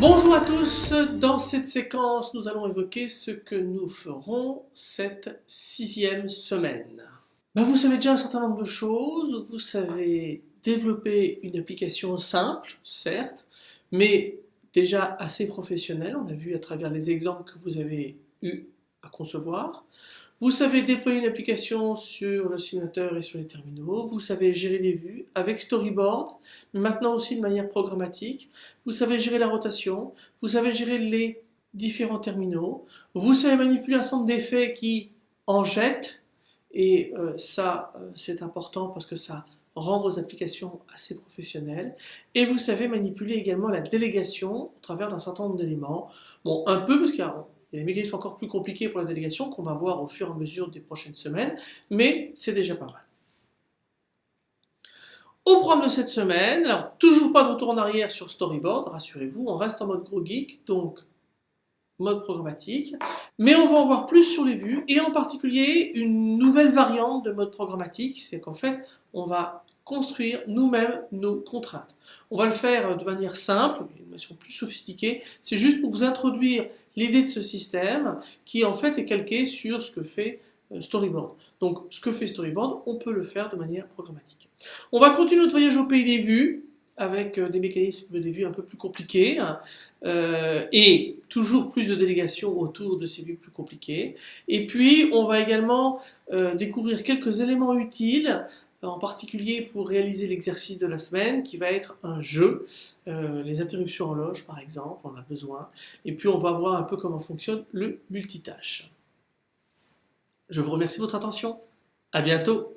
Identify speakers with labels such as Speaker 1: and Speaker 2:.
Speaker 1: Bonjour à tous, dans cette séquence nous allons évoquer ce que nous ferons cette sixième semaine. Ben, vous savez déjà un certain nombre de choses, vous savez développer une application simple, certes, mais déjà assez professionnelle, on a vu à travers les exemples que vous avez eu à concevoir. Vous savez déployer une application sur le simulateur et sur les terminaux. Vous savez gérer les vues avec Storyboard, maintenant aussi de manière programmatique. Vous savez gérer la rotation. Vous savez gérer les différents terminaux. Vous savez manipuler un certain d'effets qui en jettent. Et euh, ça, euh, c'est important parce que ça rend vos applications assez professionnelles. Et vous savez manipuler également la délégation au travers d'un certain nombre d'éléments. Bon, un peu parce qu'il y a il y a des mécanismes encore plus compliqués pour la délégation qu'on va voir au fur et à mesure des prochaines semaines, mais c'est déjà pas mal. Au programme de cette semaine, alors toujours pas de retour en arrière sur Storyboard, rassurez-vous, on reste en mode gros geek, donc mode programmatique, mais on va en voir plus sur les vues, et en particulier une nouvelle variante de mode programmatique, c'est qu'en fait, on va construire nous-mêmes nos contraintes. On va le faire de manière simple, une manière plus sophistiquée, c'est juste pour vous introduire l'idée de ce système qui en fait est calqué sur ce que fait euh, Storyboard. Donc ce que fait Storyboard, on peut le faire de manière programmatique. On va continuer notre voyage au pays des vues avec euh, des mécanismes des vues un peu plus compliqués hein, euh, et toujours plus de délégations autour de ces vues plus compliquées. Et puis on va également découvrir quelques éléments utiles en particulier pour réaliser l'exercice de la semaine qui va être un jeu, euh, les interruptions en loge par exemple, on a besoin, et puis on va voir un peu comment fonctionne le multitâche. Je vous remercie de votre attention, à bientôt